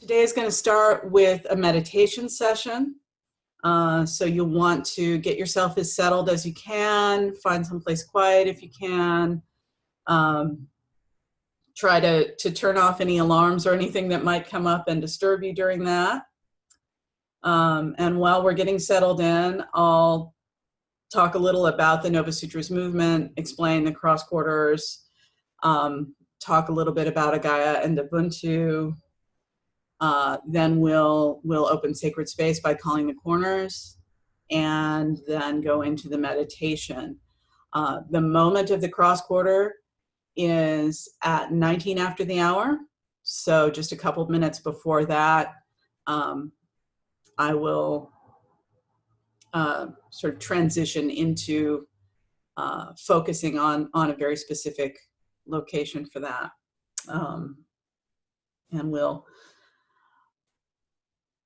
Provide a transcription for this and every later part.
Today is going to start with a meditation session. Uh, so you'll want to get yourself as settled as you can, find someplace quiet if you can. Um, try to, to turn off any alarms or anything that might come up and disturb you during that. Um, and while we're getting settled in, I'll talk a little about the Nova Sutras movement, explain the cross quarters, um, talk a little bit about Agaya and Ubuntu, uh, then we'll, we'll open sacred space by calling the corners and then go into the meditation. Uh, the moment of the cross quarter is at 19 after the hour. So just a couple minutes before that, um, I will uh, sort of transition into uh, focusing on, on a very specific location for that. Um, and we'll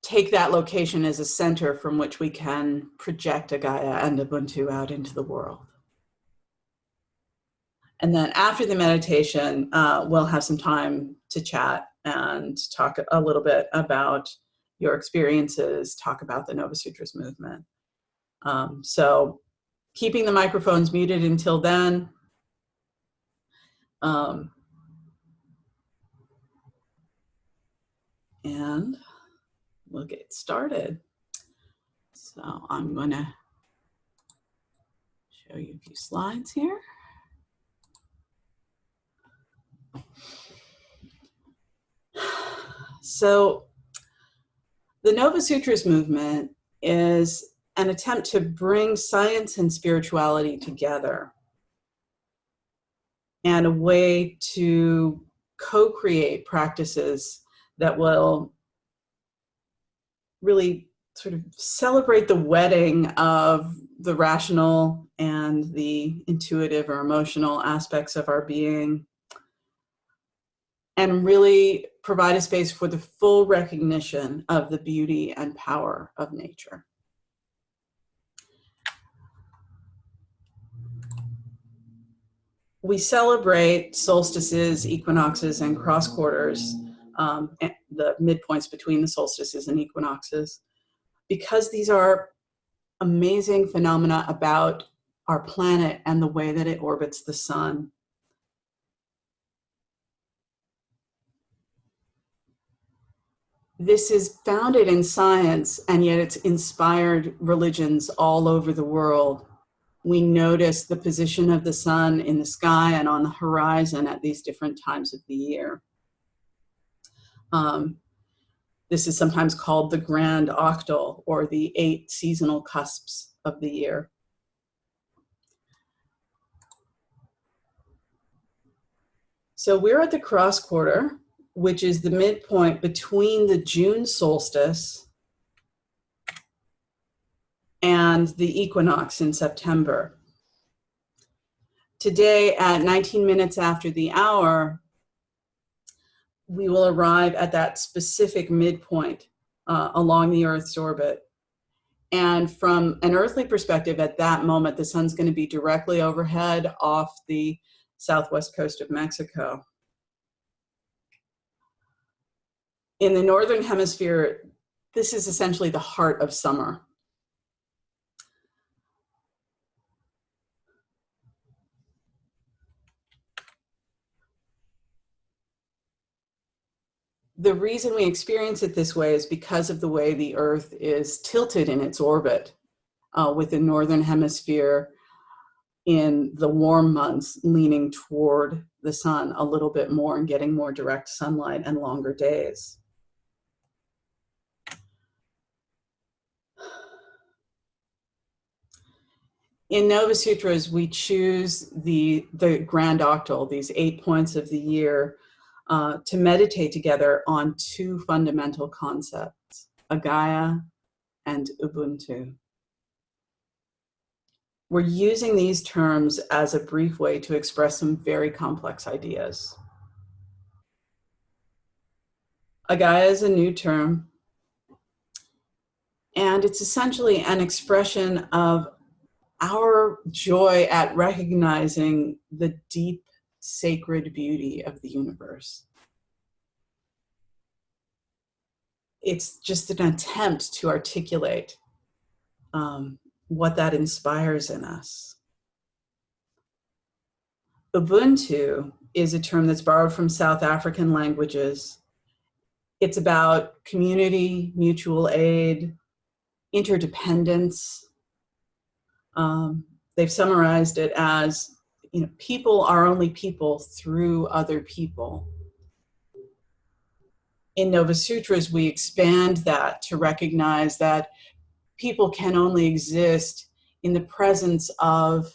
take that location as a center from which we can project Agaya and Ubuntu out into the world. And then after the meditation, uh, we'll have some time to chat and talk a little bit about your experiences, talk about the Nova Sutras movement. Um, so keeping the microphones muted until then. Um, and we'll get started. So I'm going to show you a few slides here. So the Nova Sutras movement is an attempt to bring science and spirituality together and a way to co-create practices that will really sort of celebrate the wedding of the rational and the intuitive or emotional aspects of our being and really provide a space for the full recognition of the beauty and power of nature. We celebrate solstices, equinoxes, and cross quarters um, the midpoints between the solstices and equinoxes, because these are amazing phenomena about our planet and the way that it orbits the sun. This is founded in science, and yet it's inspired religions all over the world. We notice the position of the sun in the sky and on the horizon at these different times of the year. Um, this is sometimes called the grand octal or the eight seasonal cusps of the year. So we're at the cross quarter, which is the midpoint between the June solstice and the equinox in September. Today at 19 minutes after the hour, we will arrive at that specific midpoint uh, along the Earth's orbit. And from an earthly perspective, at that moment, the sun's going to be directly overhead off the southwest coast of Mexico. In the northern hemisphere, this is essentially the heart of summer. The reason we experience it this way is because of the way the Earth is tilted in its orbit uh, with the northern hemisphere in the warm months leaning toward the sun a little bit more and getting more direct sunlight and longer days. In Nova Sutras, we choose the, the grand octal, these eight points of the year, uh, to meditate together on two fundamental concepts, Agaya and Ubuntu. We're using these terms as a brief way to express some very complex ideas. Agaya is a new term, and it's essentially an expression of our joy at recognizing the deep sacred beauty of the universe. it's just an attempt to articulate um, what that inspires in us. Ubuntu is a term that's borrowed from South African languages. It's about community, mutual aid, interdependence. Um, they've summarized it as, you know, people are only people through other people. In Nova Sutras, we expand that to recognize that people can only exist in the presence of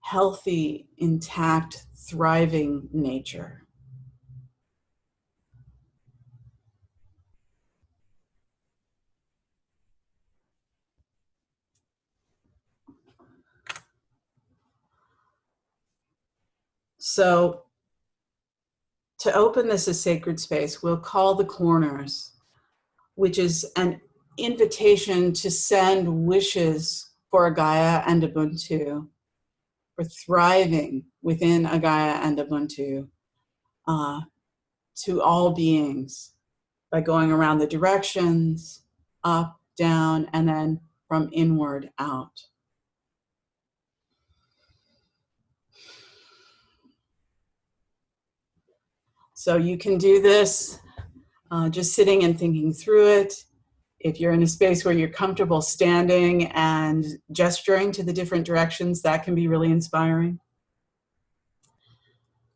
healthy, intact, thriving nature. So to open this as sacred space, we'll call the corners, which is an invitation to send wishes for Gaia and Ubuntu, for thriving within Gaia and Ubuntu uh, to all beings by going around the directions, up, down, and then from inward out. So you can do this uh, just sitting and thinking through it. If you're in a space where you're comfortable standing and gesturing to the different directions, that can be really inspiring.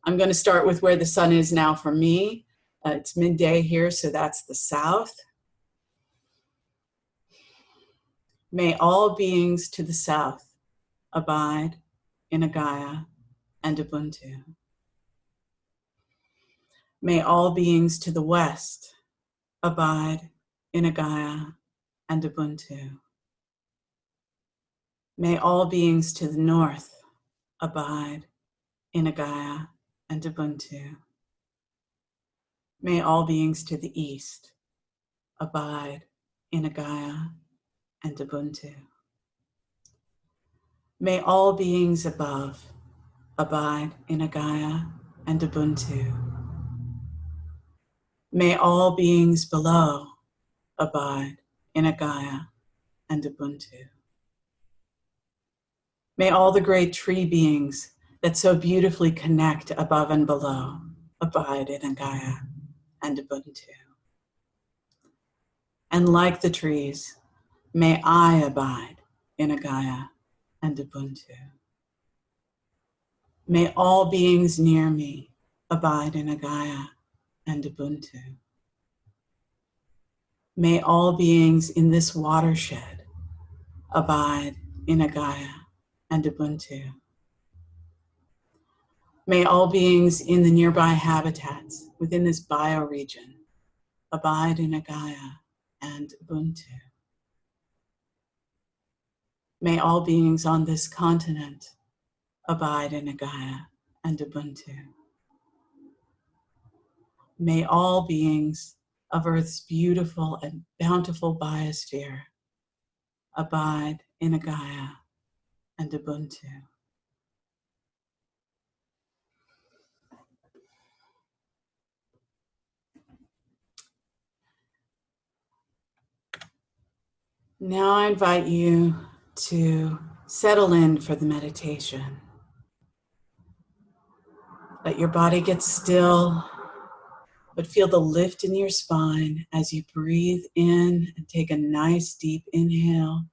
I'm going to start with where the sun is now for me. Uh, it's midday here, so that's the south. May all beings to the south abide in Agaya and Ubuntu. May all beings to the west abide in Agaya and Ubuntu. May all beings to the north abide in Agaya and Ubuntu. May all beings to the east abide in Agaya and Ubuntu. May all beings above abide in Agaya and Ubuntu. May all beings below abide in Agaya and Ubuntu. May all the great tree beings that so beautifully connect above and below abide in Agaya and Ubuntu. And like the trees, may I abide in Agaya and Ubuntu. May all beings near me abide in Agaya and Ubuntu. May all beings in this watershed abide in Agaya and Ubuntu. May all beings in the nearby habitats within this bioregion abide in Agaya and Ubuntu. May all beings on this continent abide in Agaya and Ubuntu. May all beings of Earth's beautiful and bountiful biosphere abide in Agaya and Ubuntu. Now I invite you to settle in for the meditation. Let your body get still but feel the lift in your spine as you breathe in and take a nice deep inhale.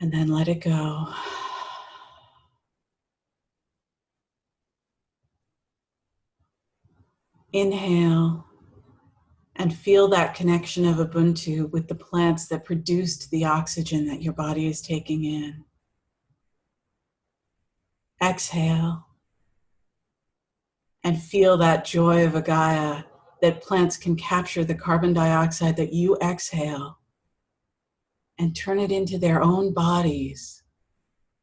And then let it go. Inhale and feel that connection of Ubuntu with the plants that produced the oxygen that your body is taking in. Exhale and feel that joy of Agaya that plants can capture the carbon dioxide that you exhale and turn it into their own bodies.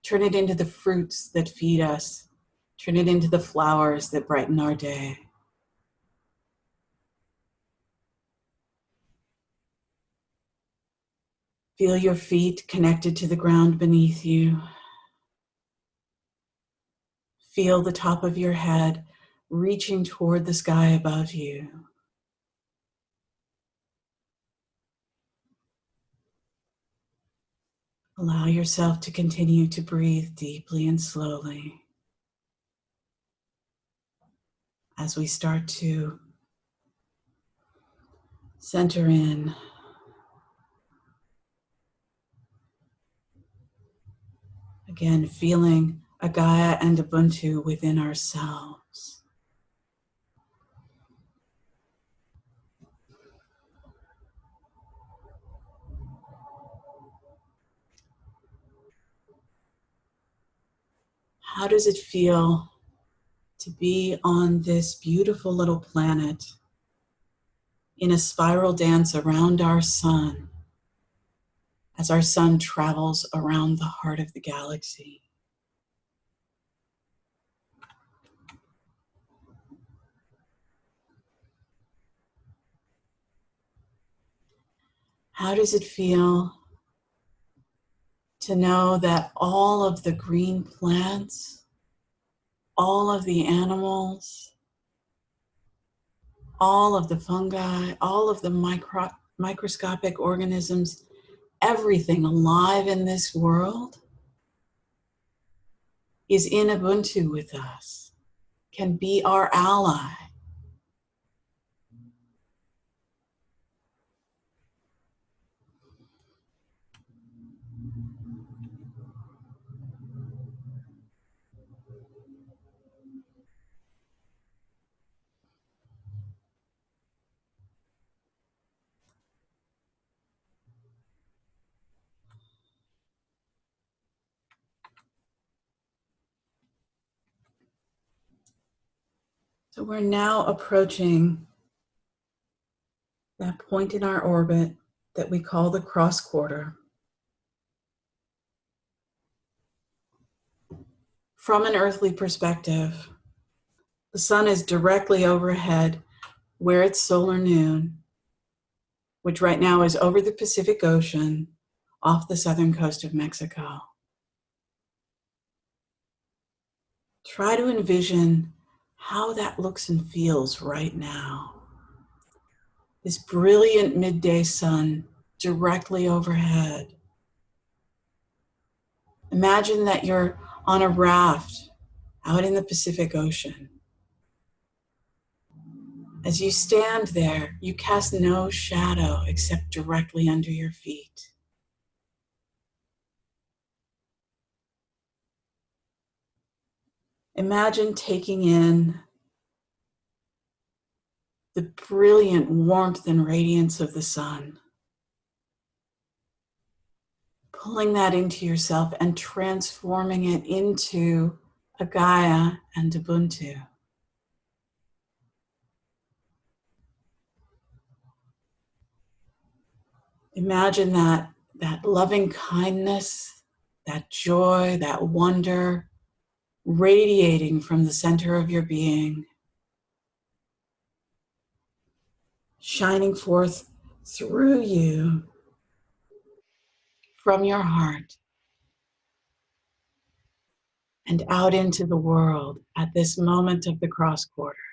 Turn it into the fruits that feed us. Turn it into the flowers that brighten our day. Feel your feet connected to the ground beneath you. Feel the top of your head reaching toward the sky above you. Allow yourself to continue to breathe deeply and slowly as we start to center in. Again, feeling Agaya and Ubuntu within ourselves. How does it feel to be on this beautiful little planet in a spiral dance around our sun as our sun travels around the heart of the galaxy? How does it feel to know that all of the green plants, all of the animals, all of the fungi, all of the micro microscopic organisms, everything alive in this world is in Ubuntu with us, can be our ally. So we're now approaching that point in our orbit that we call the cross quarter. From an earthly perspective, the sun is directly overhead where it's solar noon, which right now is over the Pacific Ocean off the southern coast of Mexico. Try to envision how that looks and feels right now. This brilliant midday sun directly overhead. Imagine that you're on a raft out in the Pacific Ocean. As you stand there, you cast no shadow except directly under your feet. Imagine taking in the brilliant warmth and radiance of the sun. Pulling that into yourself and transforming it into Agaya and Ubuntu. Imagine that, that loving kindness, that joy, that wonder, radiating from the center of your being, shining forth through you from your heart and out into the world at this moment of the cross quarter.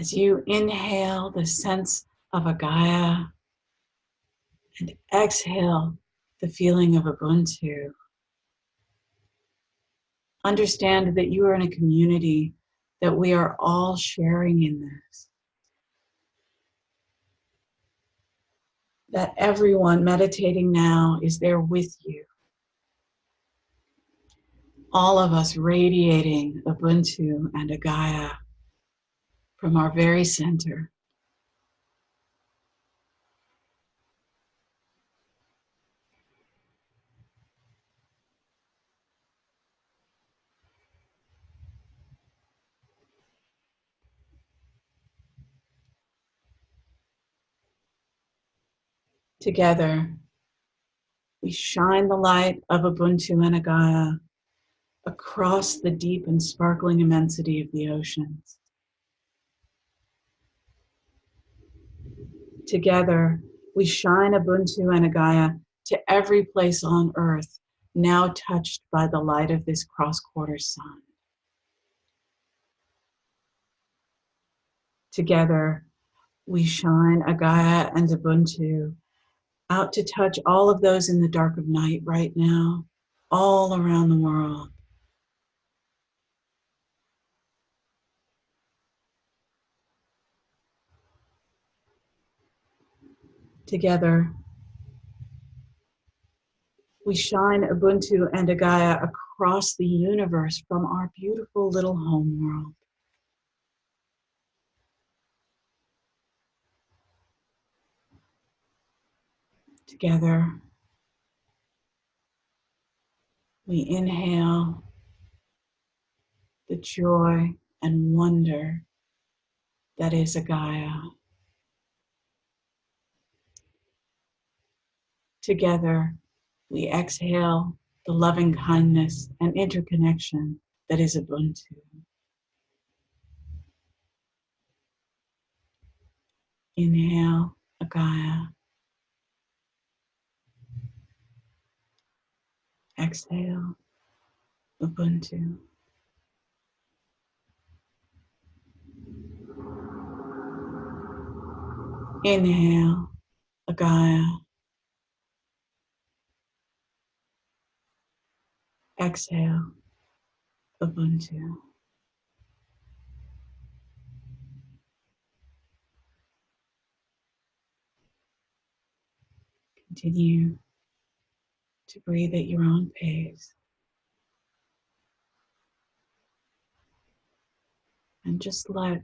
As you inhale the sense of Agaya and exhale the feeling of Ubuntu, understand that you are in a community that we are all sharing in this. That everyone meditating now is there with you. All of us radiating Ubuntu and Agaya from our very center. Together, we shine the light of Ubuntu and Gaia across the deep and sparkling immensity of the oceans. Together, we shine Ubuntu and Agaya to every place on earth now touched by the light of this cross-quarter sun. Together, we shine Agaya and Ubuntu out to touch all of those in the dark of night right now, all around the world. Together, we shine Ubuntu and Agaya across the universe from our beautiful little home world. Together, we inhale the joy and wonder that is Agaya. Together, we exhale the loving kindness and interconnection that is Ubuntu. Inhale, Agaya. Exhale, Ubuntu. Inhale, Agaya. Exhale, Ubuntu. Continue to breathe at your own pace. And just let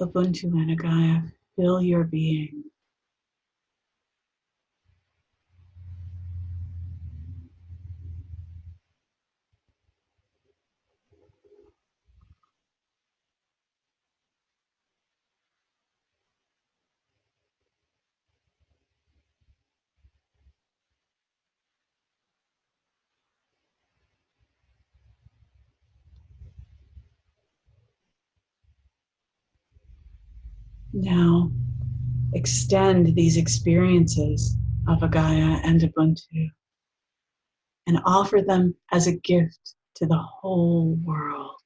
Ubuntu and Agaya fill your being. Now, extend these experiences of Agaya and Ubuntu and offer them as a gift to the whole world.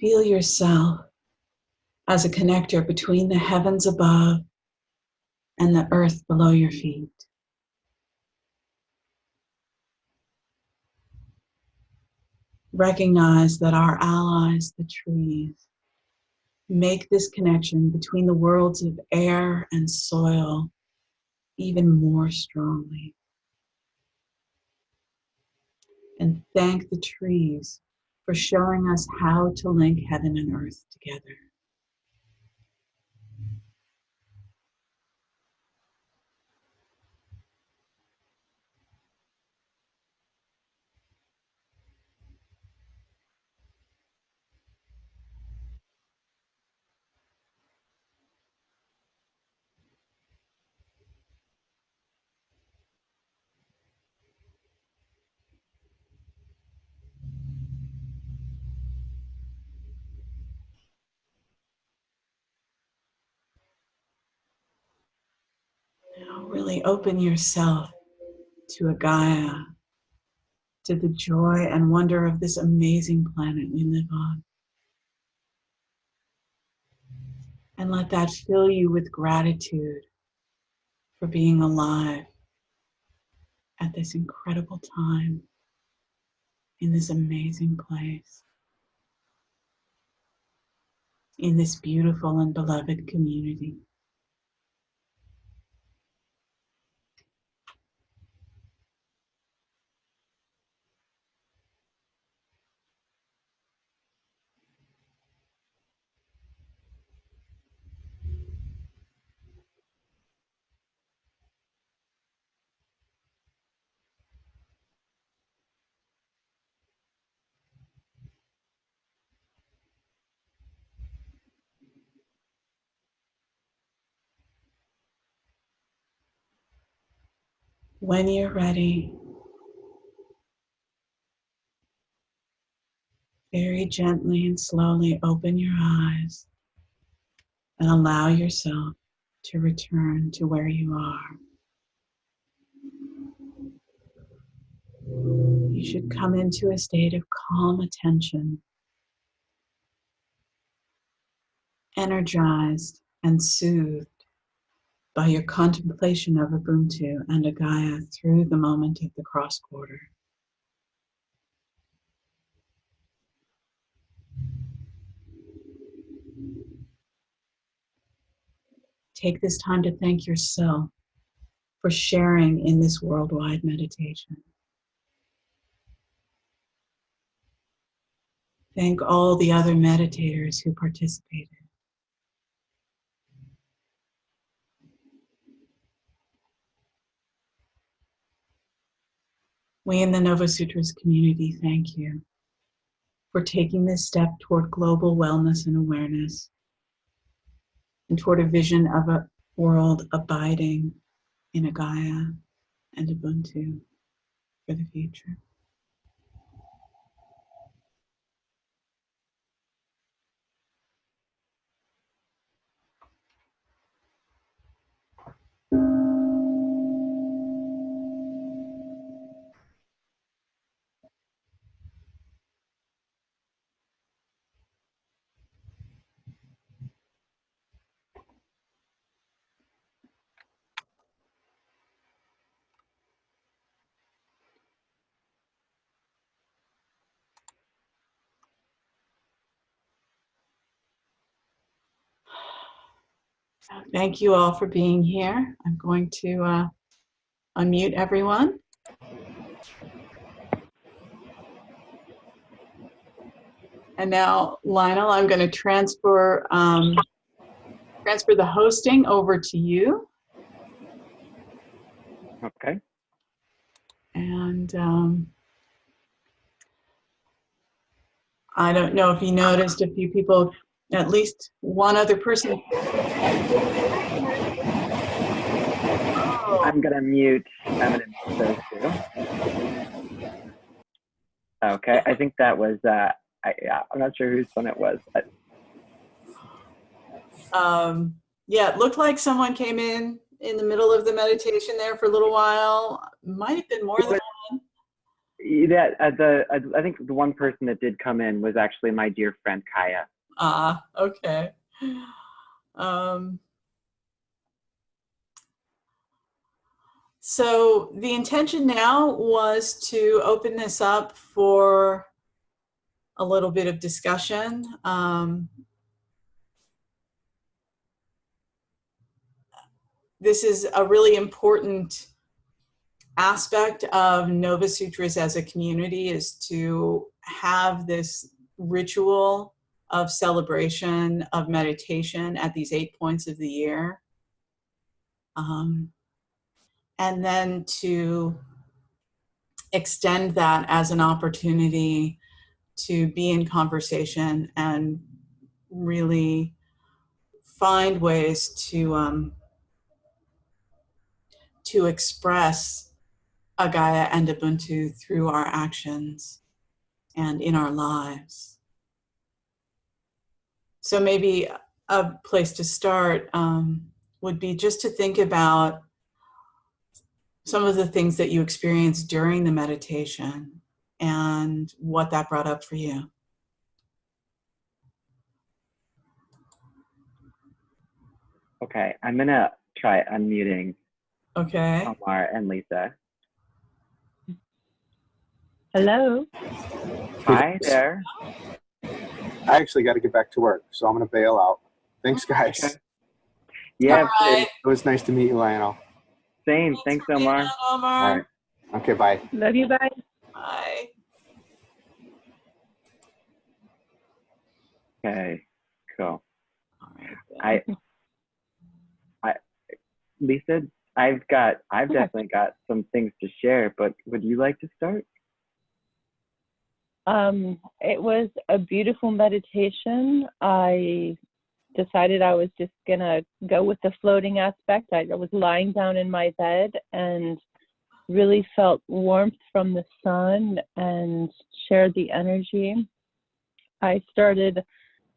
Feel yourself as a connector between the heavens above and the earth below your feet. Recognize that our allies, the trees, make this connection between the worlds of air and soil even more strongly. And thank the trees for showing us how to link heaven and earth together. Open yourself to Agaya, to the joy and wonder of this amazing planet we live on. And let that fill you with gratitude for being alive at this incredible time in this amazing place, in this beautiful and beloved community. When you're ready, very gently and slowly open your eyes and allow yourself to return to where you are. You should come into a state of calm attention, energized and soothed by your contemplation of Ubuntu and Agaya through the moment of the cross quarter. Take this time to thank yourself for sharing in this worldwide meditation. Thank all the other meditators who participated. We in the Nova Sutras community thank you for taking this step toward global wellness and awareness and toward a vision of a world abiding in Agaya and Ubuntu for the future. Thank you all for being here. I'm going to uh, unmute everyone. And now, Lionel, I'm going to transfer um, transfer the hosting over to you. Okay. And um, I don't know if you noticed a few people, at least one other person. I'm gonna mute those two. Okay, I think that was uh I yeah, I'm not sure whose one it was. but um, yeah, it looked like someone came in in the middle of the meditation there for a little while. Might have been more than one. yeah, uh, the uh, I think the one person that did come in was actually my dear friend Kaya. Ah, okay. Um, so the intention now was to open this up for a little bit of discussion. Um, this is a really important aspect of Nova Sutras as a community is to have this ritual of celebration of meditation at these eight points of the year. Um, and then to extend that as an opportunity to be in conversation and really find ways to um, to express Agaya and Ubuntu through our actions and in our lives. So maybe a place to start um, would be just to think about some of the things that you experienced during the meditation and what that brought up for you. Okay, I'm gonna try unmuting Okay. Omar and Lisa. Hello. Hi there. I actually got to get back to work, so I'm going to bail out. Thanks, guys. Okay. Yeah, All right. It was nice to meet you, Lionel. same. Thanks, for being Omar. on, Omar. right. Okay, bye. Love you, bye. Bye. Okay, cool. All right. I, I, Lisa, I've got, I've Okay. definitely got some things to share, but would you like to start? Um, it was a beautiful meditation. I decided I was just gonna go with the floating aspect. I was lying down in my bed and really felt warmth from the sun and shared the energy. I started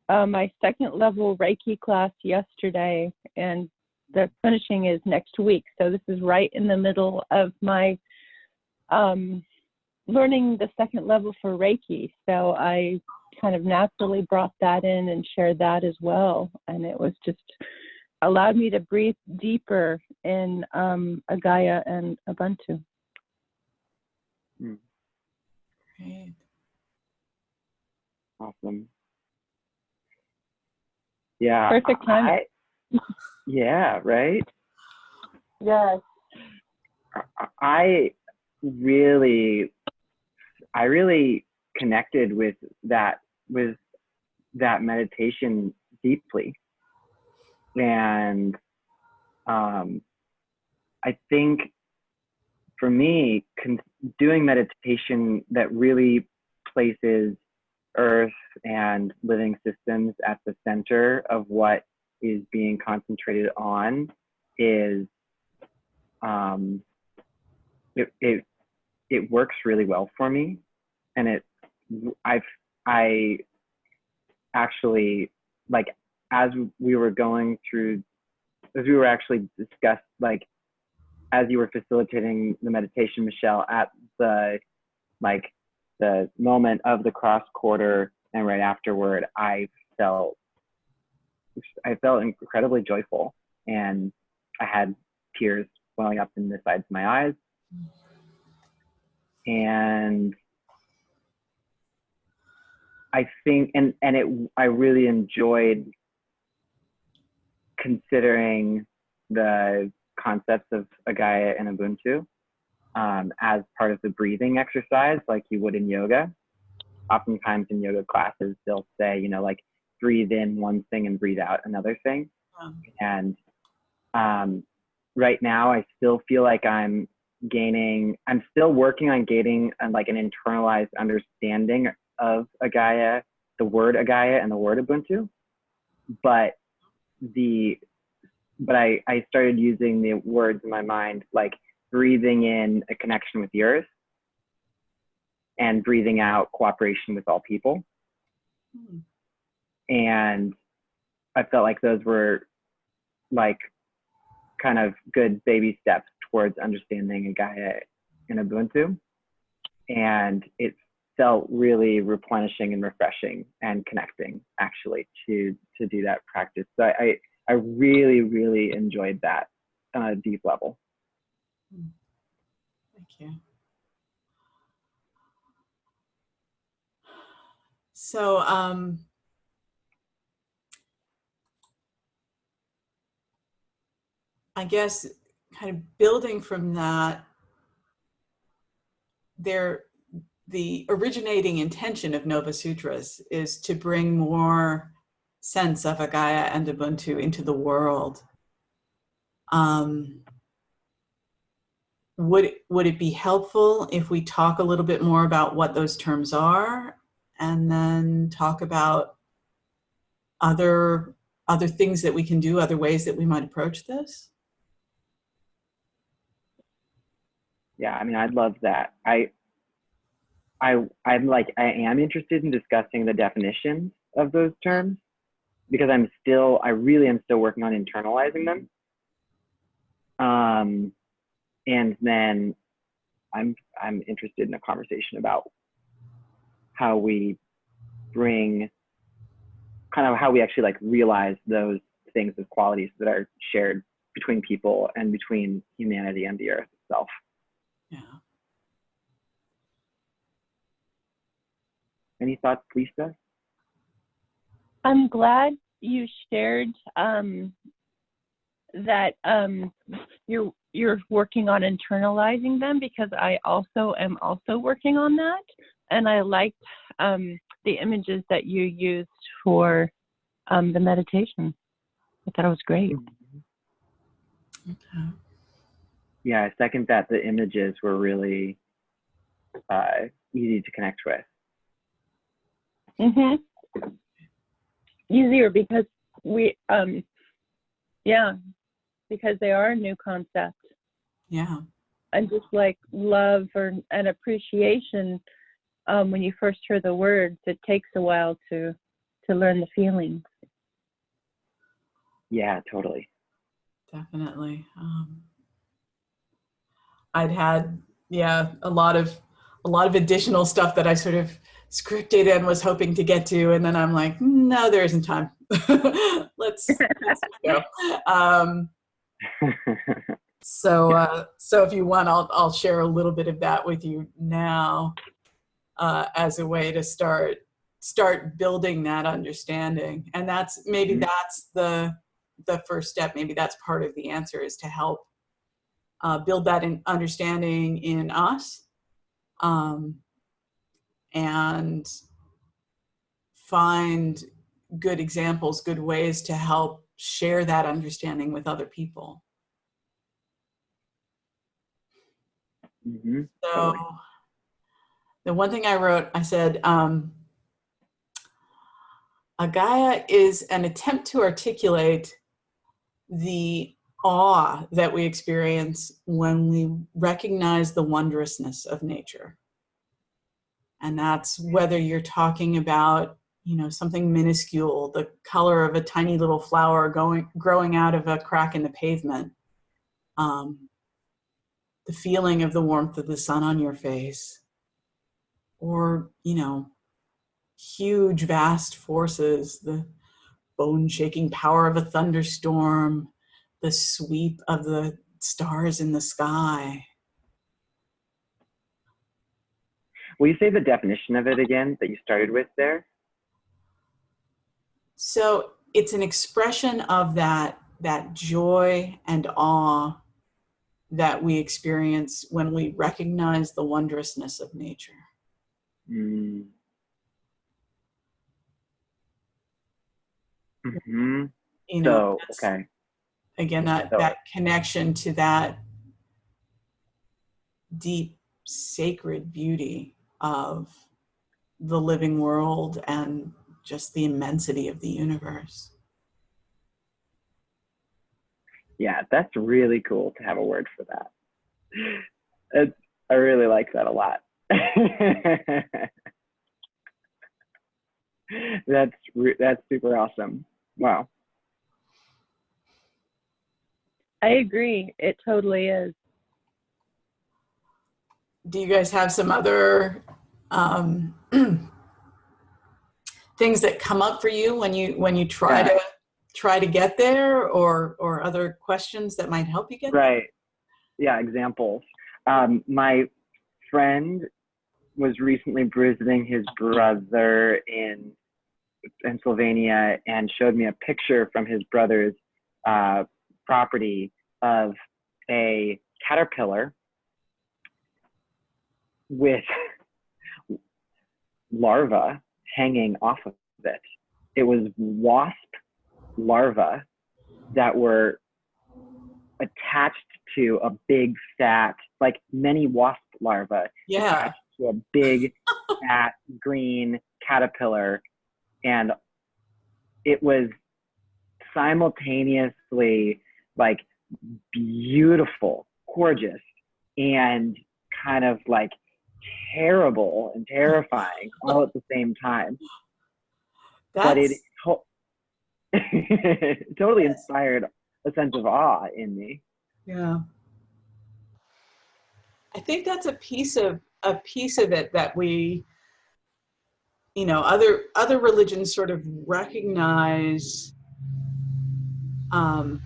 uh, my second level Reiki class yesterday, and the finishing is next week. So this is right in the middle of my um, learning the second level for Reiki. So I kind of naturally brought that in and shared that as well. And it was just allowed me to breathe deeper in um, Agaya and Ubuntu. Great. Awesome. Yeah. Perfect time. I- yeah, right? Yes. I- I really, I really connected with that, with that meditation deeply. And um, I think for me, doing meditation that really places Earth and living systems at the center of what is being concentrated on is um, it, it it works really well for me, and it I've I actually like as we were going through as we were actually discussed like as you were facilitating the meditation michelle at the like the moment of the cross quarter and right afterward i felt i felt incredibly joyful. And i had tears welling up in the sides of my eyes and i think and and it i really enjoyed considering the concepts of a Agaya and Ubuntu um, as part of the breathing exercise, like you would in yoga. Oftentimes in yoga classes, they'll say, you know, like breathe in one thing and breathe out another thing. And um, right now, I still feel like I'm gaining, I'm still working on gaining uh, like an internalized understanding of Agaya, the word Agaya and the word Ubuntu. But the but I, I started using the words in my mind like breathing in a connection with the earth and breathing out cooperation with all people hmm, and i felt like those were like kind of good baby steps towards understanding Agaya in ubuntu and it felt really replenishing and refreshing and connecting actually to to do that practice so i, I really, really enjoyed that on a deep level. Thank you. So, um, I guess kind of building from that, there, the originating intention of Nova Sutras is to bring more sense of Agaya and Ubuntu into the world. Um, would would it be helpful if we talk a little bit more about what those terms are and then talk about other other things that we can do other ways that we might approach this Yeah, I mean, I'd love that. I, I, I'm like, I am interested in discussing the definitions of those terms because I'm still, I really am still working on internalizing them. Um, and then I'm, I'm interested in a conversation about how we bring, kind of how we actually like realize those things as qualities that are shared between people and between humanity and the earth itself. Any thoughts, Lisa? I'm glad you shared um, that um, you're you're working on internalizing them because I also am also working on that, and I liked um, the images that you used for um, the meditation. I thought it was great. okay Yeah, I second that. The images were really uh, easy to connect with. Hmm Easier because we, um, yeah, because they are a new concept. yeah and just like love or an appreciation um, when you first hear the words it takes a while to to learn the feelings Yeah, totally. definitely. Um, I'd had, yeah, a lot of, a lot of additional stuff that I sort of scripted and was hoping to get to, and then I'm like, no, there isn't time. let's, let's go. Um, so, uh, so if you want, I'll, I'll share a little bit of that with you now uh, as a way to start, start building that understanding. And that's maybe Mhm. that's the the first step. Maybe that's part of the answer is to help uh, build that in understanding in us, um, and find good examples, good ways to help share that understanding with other people. hmm So the one thing I wrote, I said, um, Agaya is an attempt to articulate the awe that we experience when we recognize the wondrousness of nature. And that's whether you're talking about, you know, something minuscule, the color of a tiny little flower going, growing out of a crack in the pavement, um, the feeling of the warmth of the sun on your face, or, you know, huge, vast forces, the bone shaking power of a thunderstorm, the sweep of the stars in the sky. Will you say the definition of it again that you started with there? So it's an expression of that, that joy and awe that we experience when we recognize the wondrousness of nature. Mm. hmm You know, So, okay. again that So- that connection to that deep sacred beauty of the living world and just the immensity of the universe Yeah, that's really cool to have a word for that. It's, I really like that a lot. that's that's super awesome. Wow. i agree it totally is do you guys have some other um, things that come up for you when you when you try Yeah. to try to get there or or other questions that might help you get there? Right. Yeah, examples. Um, my friend was recently visiting his brother in Pennsylvania and showed me a picture from his brother's uh, property of a caterpillar with larvae hanging off of it. It was wasp larvae that were attached to a big fat, like many wasp larvae yeah attached to a big fat green caterpillar. And it was simultaneously like beautiful, gorgeous, and kind of like terrible and terrifying all at the same time. but it to- totally inspired a sense of awe in me. Yeah. I think that's a piece of a piece of it that we you know other other religions sort of recognize um,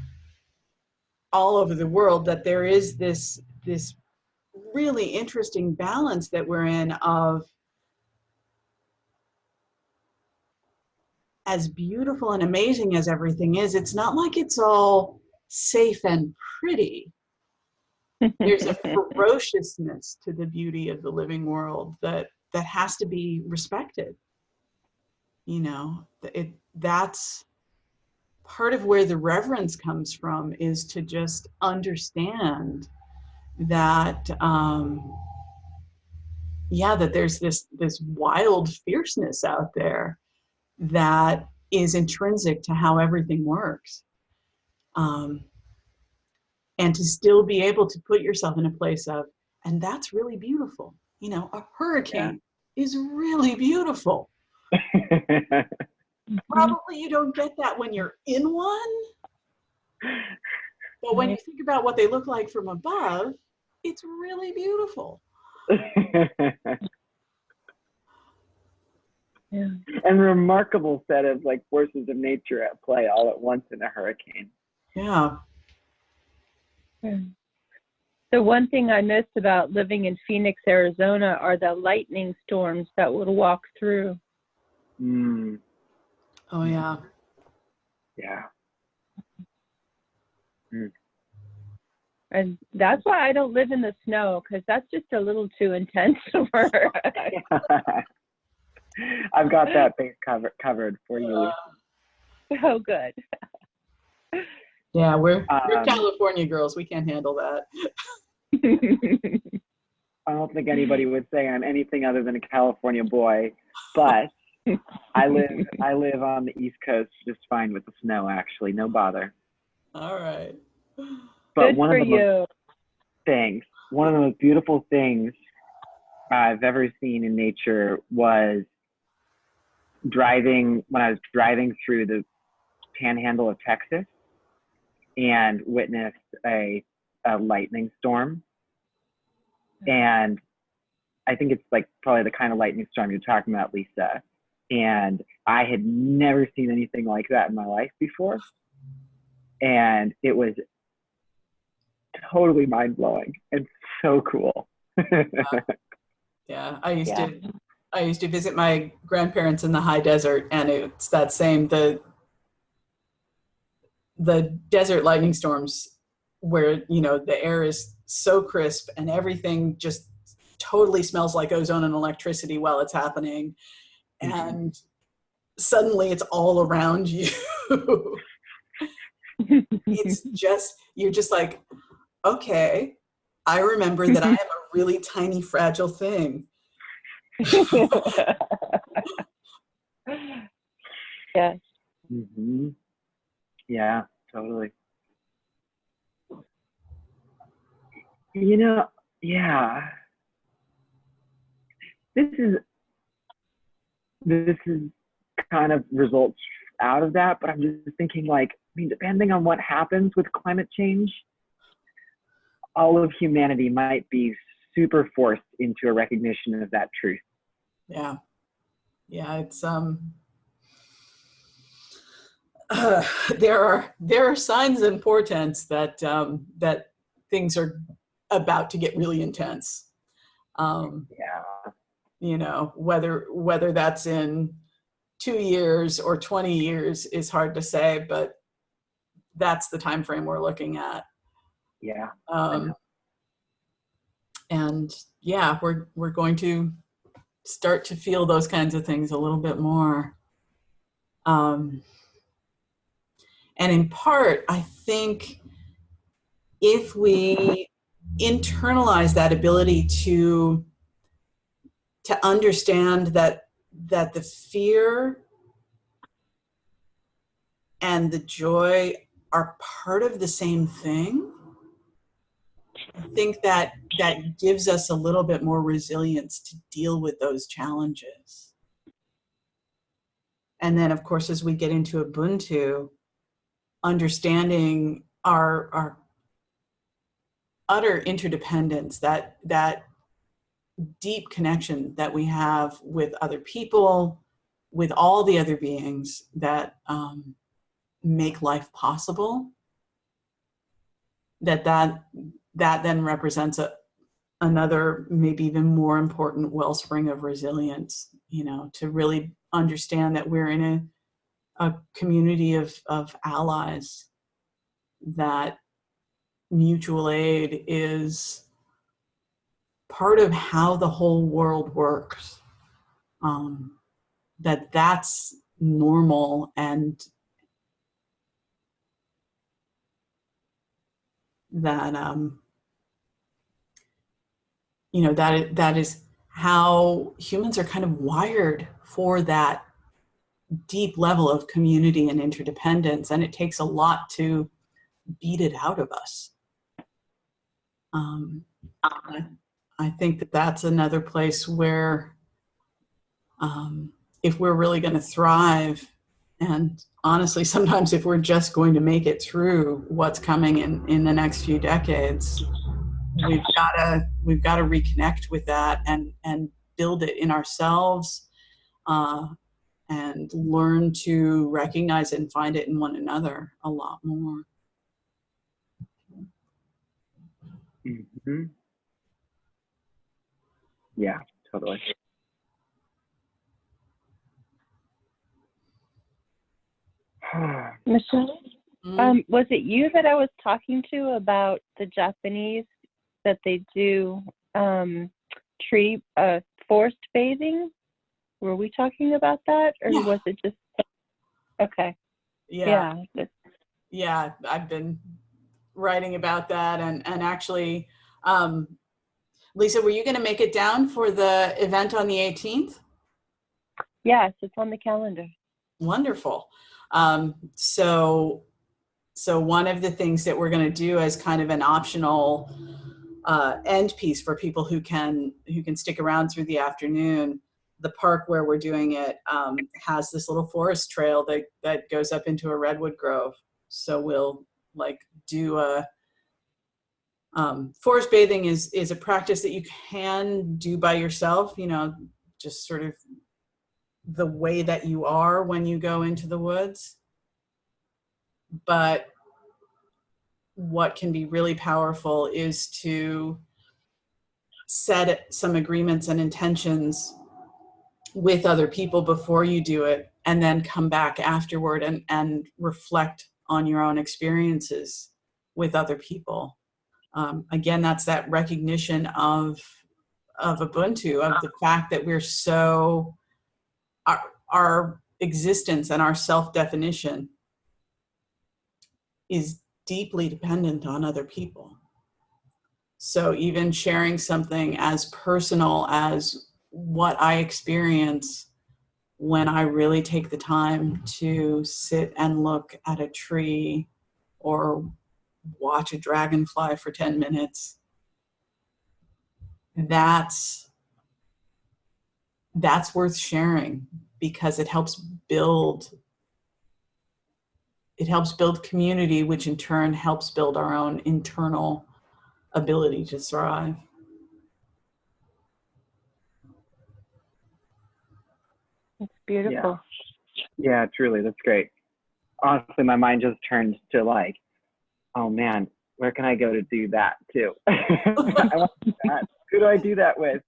all over the world that there is this this really interesting balance that we're in of as beautiful and amazing as everything is it's not like it's all safe and pretty. There's a ferociousness to the beauty of the living world that that has to be respected. You know it that's part of where the reverence comes from is to just understand that um yeah that there's this this wild fierceness out there that is intrinsic to how everything works um and to still be able to put yourself in a place of, and that's really beautiful. You know, a hurricane is really beautiful. Probably you don't get that when you're in one. But when you think about what they look like from above, it's really beautiful. Yeah. and remarkable set of like forces of nature at play all at once in a hurricane. Yeah. Yeah. The one thing I miss about living in Phoenix, Arizona are the lightning storms that would walk through. Mm, Oh, yeah. yeah. And that's why I don't live in the snow because that's just a little too intense for her. I've got that base cover, covered for you. Oh, good. Yeah, we're, we're Um, California girls. We can't handle that. I don't think anybody would say I'm anything other than a California boy, but I live I live on the East Coast just fine with the snow. Actually, no bother. All right. But good one for of the most you. things, one of the most beautiful things I've ever seen in nature was driving when I was driving through the panhandle of Texas and witnessed a, a lightning storm. And I think it's like probably the kind of lightning storm you're talking about, Lisa. And I had never seen anything like that in my life before. And it was totally mind blowing and so cool. Yeah, I used Yeah. to I used to visit my grandparents in the high desert and it's that same the the desert lightning storms where you know the air is so crisp and everything just totally smells like ozone and electricity while it's happening Mhm. and suddenly it's all around you it's just you're just like okay i remember that i am a really tiny fragile thing yes. hmm Yeah, totally. You know, yeah. This is this is kind of results out of that, but I'm just thinking like, I mean, depending on what happens with climate change, all of humanity might be super forced into a recognition of that truth. Yeah. Yeah, it's um uh, there are there are signs and portents that um that things are about to get really intense. Um Yeah. you know, whether whether that's in 2 years or 20 years is hard to say, but that's the time frame we're looking at. Yeah. Um, and yeah, we're we're going to start to feel those kinds of things a little bit more. Um, and in part, I think if we internalize that ability to to understand that that the fear and the joy are part of the same thing I think that that gives us a little bit more resilience to deal with those challenges. And then, of course, as we get into Ubuntu, understanding our our utter interdependence, that that deep connection that we have with other people, with all the other beings that um, make life possible. That that that then represents a, another maybe even more important wellspring of resilience you know to really understand that we're in a, a community of, of allies that mutual aid is part of how the whole world works. Um, that that's normal and that um, you know that that is how humans are kind of wired for that deep level of community and interdependence and it takes a lot to beat it out of us. Um, I, think that that's another place where um, if we're really going to thrive and honestly sometimes if we're just going to make it through what's coming in in the next few decades we've got to we've got to reconnect with that and and build it in ourselves uh, and learn to recognize it and find it in one another a lot more. Hmm Yeah, totally. Michelle, Mm, um, was it you that I was talking to about the Japanese that they do um, tree uh, forest bathing? Were we talking about that, or Yeah. was it just okay? yeah Yeah. yeah i've been writing about that and and actually um lisa were you going to make it down for the event on the 18th yes, it's on the calendar. wonderful um so so one of the things that we're going to do as kind of an optional uh, end piece for people who can who can stick around through the afternoon. The park where we're doing it um, has this little forest trail that that goes up into a redwood grove. So we'll like do a um, forest bathing is is a practice that you can do by yourself you know just sort of the way that you are when you go into the woods. But what can be really powerful is to set some agreements and intentions with other people before you do it and then come back afterward and, and reflect on your own experiences with other people. Um, again, that's that recognition of, of Ubuntu, of the fact that we're so, our, our existence and our self-definition is deeply dependent on other people. So even sharing something as personal as what I experience when I really take the time to sit and look at a tree or watch a dragonfly for 10 minutes, that's that's worth sharing because it helps build it helps build community, which in turn helps build our own internal ability to thrive. It's beautiful. Yeah, truly, that's great. Honestly, my mind just turned to like, oh man, where can I go to do that too? I want that. Who do I do that with?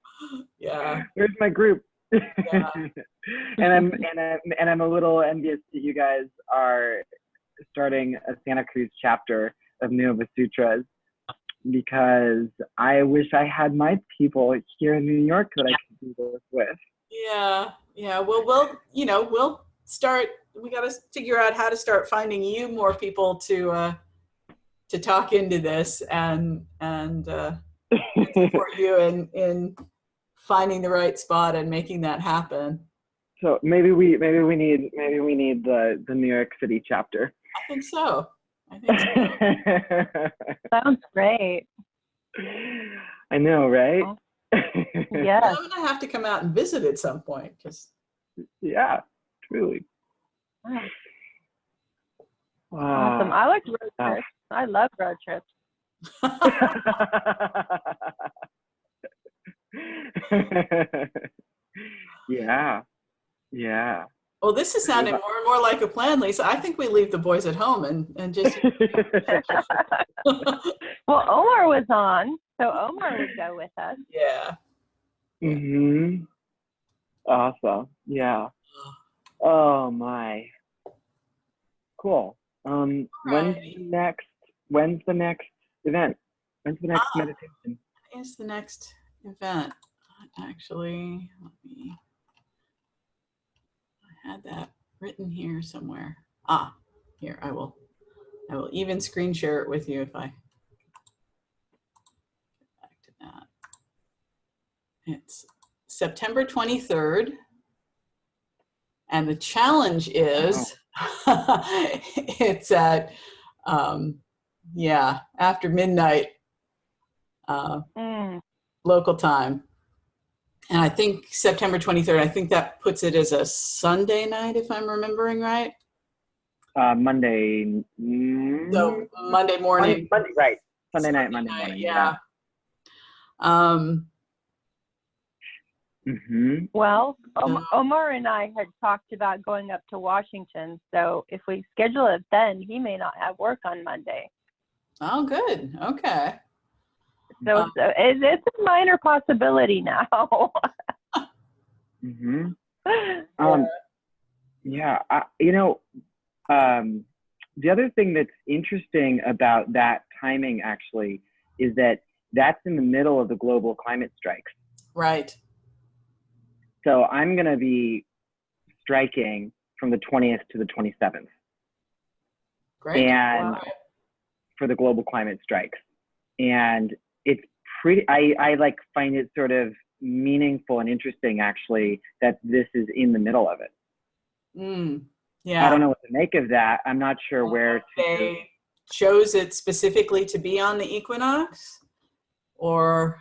Yeah, Where's my group? Yeah. and I'm and I'm and I'm a little envious that you guys are starting a Santa Cruz chapter of Nova Sutras because I wish I had my people here in New York that I could do this with. yeah, yeah. Well, we'll, you know, we'll start. We got to figure out how to start finding you more people to uh, to talk into this and and uh, support you in in finding the right spot and making that happen. so maybe we maybe we need maybe we need the the New York City chapter. I think so. I think so. Sounds great. I know, right? Yes. I'm gonna have to come out and visit at some point because yeah, truly. Awesome. Wow. I like road trips. I love road trips. yeah. Yeah. Well, this is sounding more and more like a plan, Lisa. I think we leave the boys at home and and just Well, Omar was on, so Omar would go with us. yeah. Mm-hmm. Awesome. Yeah. Oh my. Cool. Um, when's the next? When's the next event? When's the next Ah. meditation? is the next event? Actually, let me. Had that written here somewhere. Ah, here I will. I will even screen share it with you if I. Get back to that. It's September 23rd. And the challenge is, it's at, um, yeah, after midnight uh, Mm, local time. And I think September 23rd, I think that puts it as a Sunday night, if I'm remembering right. Uh, Monday. mm, So Monday morning. Monday, Monday, right? Sunday night, Monday night, morning. Yeah. Um, hmm well, Om- Omar and I had talked about going up to Washington. So if we schedule it then, he may not have work on Monday. oh, good. Okay. So Um, it's, a- it's, it's a minor possibility now. hmm Um, yeah, I, you know, um, the other thing that's interesting about that timing actually is that that's in the middle of the global climate strikes. Right. So I'm going to be striking from the 20th to the 27th Great. and Wow. for the global climate strikes. And it's pretty, I, I like find it sort of meaningful and interesting actually that this is in the middle of it. Mm, yeah. I don't know what to make of that. I'm not sure where to. they chose it specifically to be on the equinox or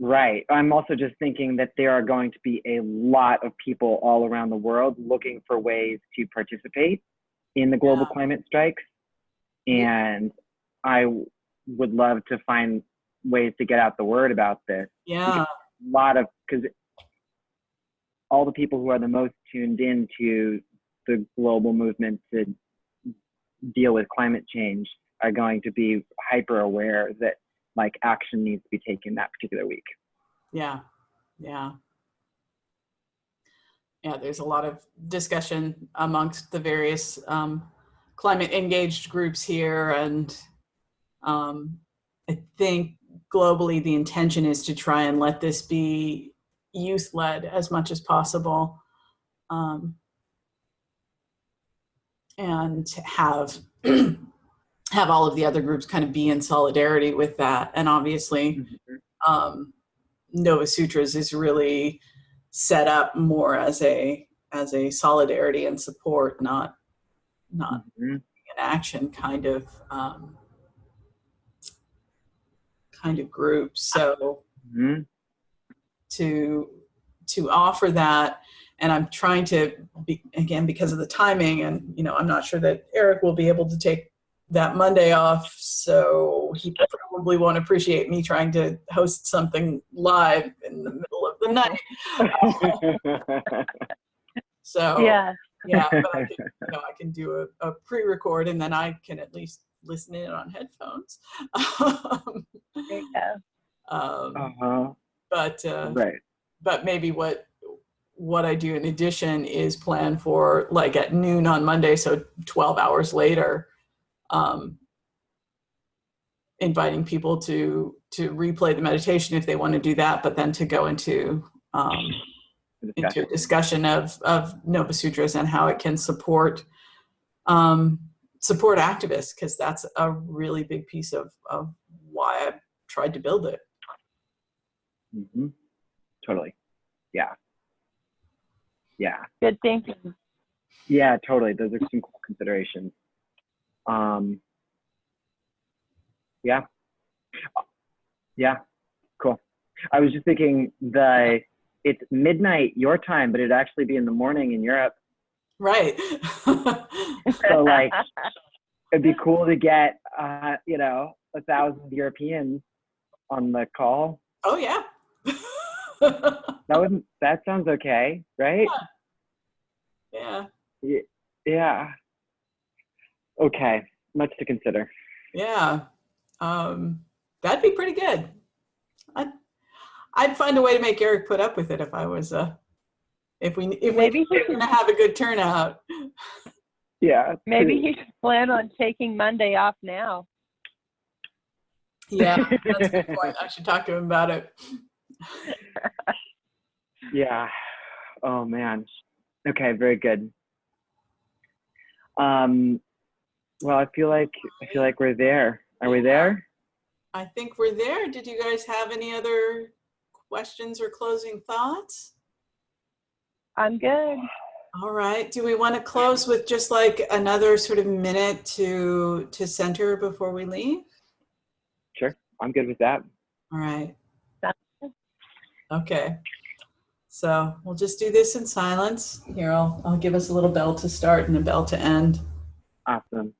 Right. I'm also just thinking that there are going to be a lot of people all around the world looking for ways to participate in the global Yeah. climate strikes. And I would love to find ways to get out the word about this. yeah A lot of, because all the people who are the most tuned in to the global movement to deal with climate change are going to be hyper aware that like action needs to be taken that particular week. yeah yeah yeah there's a lot of discussion amongst the various um, climate engaged groups here and um, i think globally the intention is to try and let this be youth led as much as possible um, and have have all of the other groups kind of be in solidarity with that and obviously um, Nova Sutras is really set up more as a as a solidarity and support, not not Mhm. an action kind of um, kind of group. So Mhm. to to offer that, and I'm trying to be, again because of the timing, and you know I'm not sure that Eric will be able to take that Monday off, so he probably won't appreciate me trying to host something live in the middle of the night. So yeah. yeah, but I can, you know, I can do a, a pre-record and then I can at least listen in on headphones. um, There you go. um, uh-huh. but uh, Right. but maybe what what I do in addition is plan for like at noon on Monday, so 12 hours later, um, inviting people to to replay the meditation if they want to do that, but then to go into um, into discussion. a discussion of of Nova Sutras and how it can support um, support activists because that's a really big piece of of why I tried to build it. Mm -hmm. Totally. Yeah. Yeah. Good thinking. Yeah, totally. Those are some cool considerations. Um, yeah. Yeah. Cool. I was just thinking the it's midnight your time, but it'd actually be in the morning in Europe. Right. So like it'd be cool to get uh, you know, a thousand Europeans on the call. oh yeah. That wouldn't that sounds okay, right? yeah. Yeah. Okay. Much to consider. Yeah. Um, that'd be pretty good. I'd, I'd find a way to make Eric put up with it if I was, uh, if we, if Maybe we were to have a good turnout. Yeah. Maybe he should plan on taking Monday off now. Yeah, that's a good point. I should talk to him about it. Yeah. Oh man. Okay, very good. Um well I feel like I feel like we're there. Are we there? I think we're there. Did you guys have any other questions or closing thoughts? I'm good. All right. Do we want to close with just like another sort of minute to to center before we leave? Sure. I'm good with that. All right. Sounds Okay. So we'll just do this in silence. Here, I'll, I'll give us a little bell to start and a bell to end. Awesome.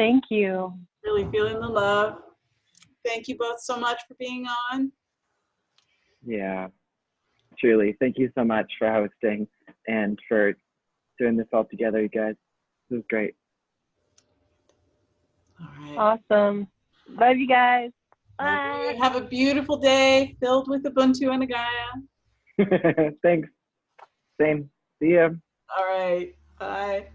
Thank you. Really feeling the love. Thank you both so much for being on. Yeah. Truly. Thank you so much for hosting and for doing this all together, you guys. This was great. All right. Awesome. Love you guys. Bye. a- Have a beautiful day filled with Ubuntu and Agaya. Thanks. Same. See ya. All right. Bye.